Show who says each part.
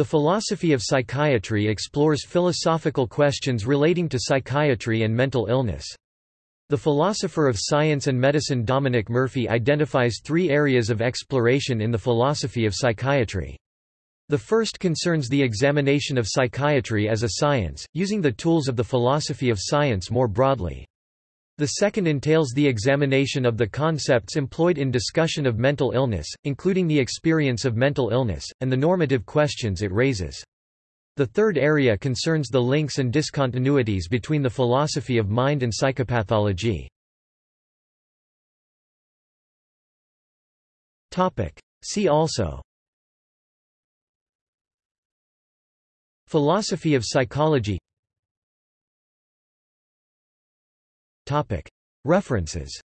Speaker 1: The philosophy of psychiatry explores philosophical questions relating to psychiatry and mental illness. The philosopher of science and medicine Dominic Murphy identifies three areas of exploration in the philosophy of psychiatry. The first concerns the examination of psychiatry as a science, using the tools of the philosophy of science more broadly. The second entails the examination of the concepts employed in discussion of mental illness, including the experience of mental illness, and the normative questions it raises. The third area concerns the links and discontinuities between the philosophy of mind and psychopathology. See also Philosophy of psychology References